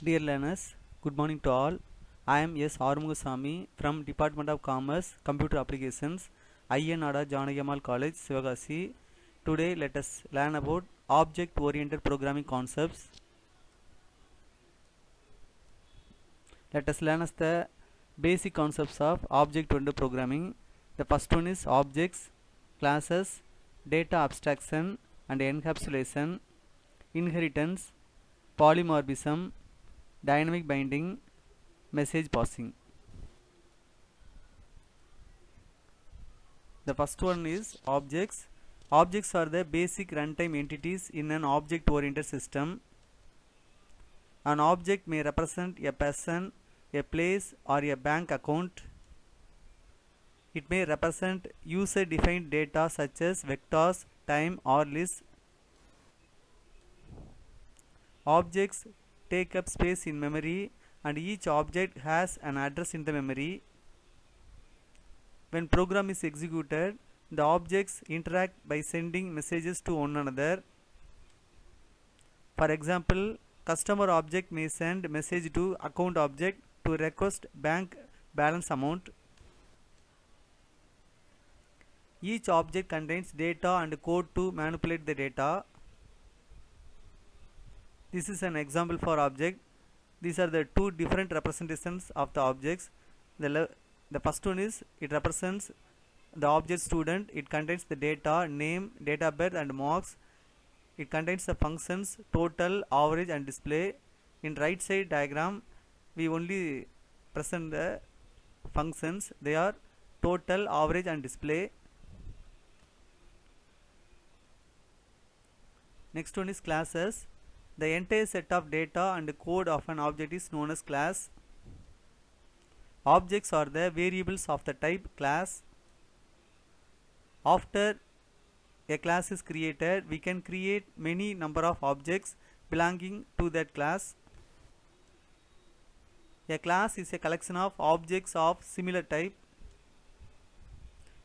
Dear learners, good morning to all. I am S. Arumugasamy from Department of Commerce, Computer Applications, Ayya Nadar Janaki Ammal College, Sivakasi. Today let us learn about object-oriented programming concepts. Let us learn the basic concepts of object-oriented programming. The first one is objects, classes, data abstraction and encapsulation, inheritance, polymorphism, dynamic binding, message passing. The first one is objects. Objects are the basic runtime entities in an object-oriented system. An object may represent a person, a place or a bank account. It may represent user-defined data such as vectors, time or lists. Objects take up space in memory and each object has an address in the memory. When program is executed, the objects interact by sending messages to one another. For example, customer object may send message to account object to request bank balance amount. Each object contains data and code to manipulate the data. This is an example for object. These are the two different representations of the objects. The, the first one is it represents the object student. It contains the data, name, date of birth and marks. It contains the functions total, average and display. In right side diagram, we only present the functions. They are total, average and display. Next one is classes. The entire set of data and code of an object is known as class. Objects are the variables of the type class. After a class is created, we can create many number of objects belonging to that class. A class is a collection of objects of similar type.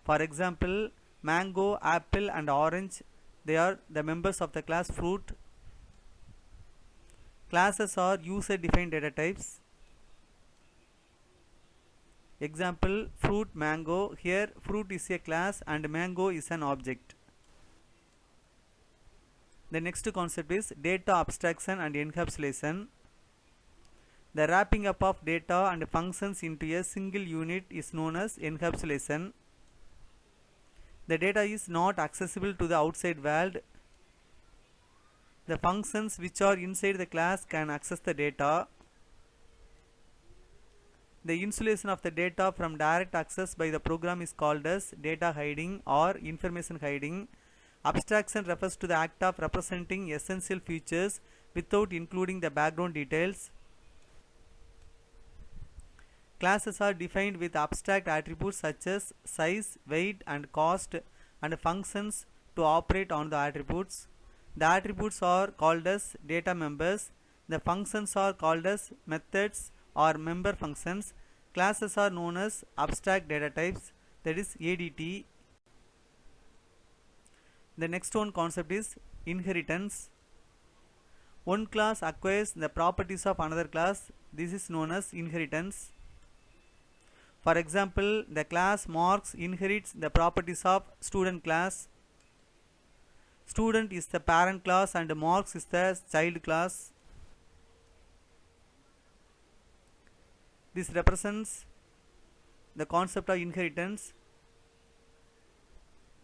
For example, mango, apple and orange, they are the members of the class fruit. Classes are user-defined data types. Example, fruit mango. Here, fruit is a class and mango is an object. The next concept is data abstraction and encapsulation. The wrapping up of data and functions into a single unit is known as encapsulation. The data is not accessible to the outside world. The functions which are inside the class can access the data. The insulation of the data from direct access by the program is called as data hiding or information hiding. Abstraction refers to the act of representing essential features without including the background details. Classes are defined with abstract attributes such as size, weight and cost and functions to operate on the attributes. The attributes are called as data members. The functions are called as methods or member functions. Classes are known as abstract data types that is ADT. The next one concept is inheritance. One class acquires the properties of another class. This is known as inheritance. For example, the class marks inherits the properties of student class. Student is the parent class and marks is the child class. This represents the concept of inheritance.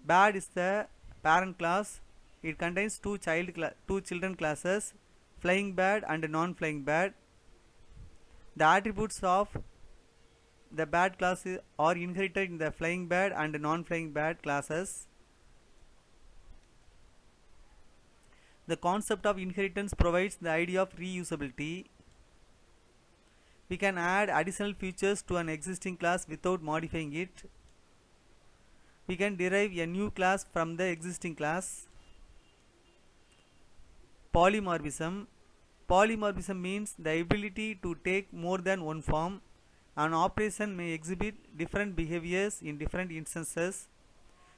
Bad is the parent class. It contains two child two children classes, flying bad and non-flying bad. The attributes of the bad class are inherited in the flying bad and non-flying bad classes. The concept of inheritance provides the idea of reusability. We can add additional features to an existing class without modifying it. We can derive a new class from the existing class. Polymorphism. Polymorphism means the ability to take more than one form. An operation may exhibit different behaviors in different instances.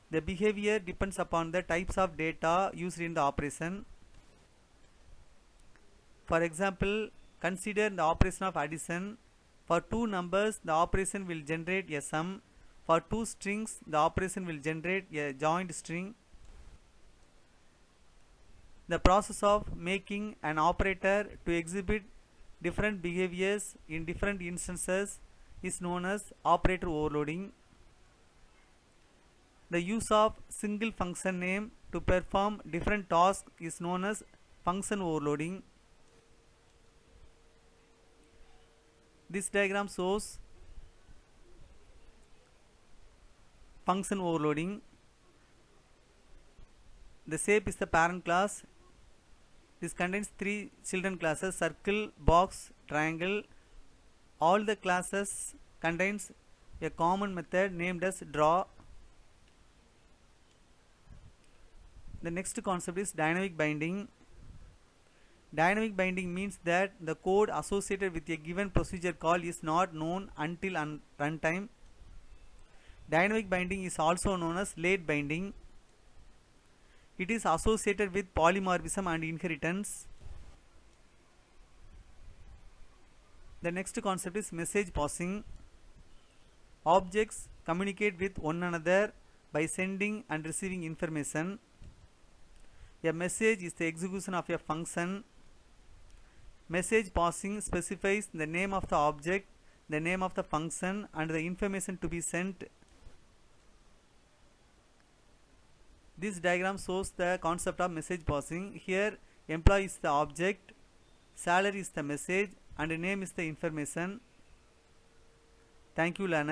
The behavior depends upon the types of data used in the operation. For example, consider the operation of addition. For two numbers the operation will generate a sum. For two strings the operation will generate a joint string. The process of making an operator to exhibit different behaviors in different instances is known as operator overloading. The use of single function name to perform different tasks is known as function overloading. This diagram shows function overloading. The shape is the parent class. This contains three children classes circle, box, triangle. All the classes contains a common method named as draw the next concept is dynamic binding dynamic binding means that the code associated with a given procedure call is not known until un runtime. Dynamic binding is also known as late binding. It is associated with polymorphism and inheritance. The next concept is message passing. Objects communicate with one another by sending and receiving information. A message is the execution of a function. Message passing specifies the name of the object, the name of the function and the information to be sent. This diagram shows the concept of message passing. Here employee is the object, salary is the message and name is the information. Thank you learner.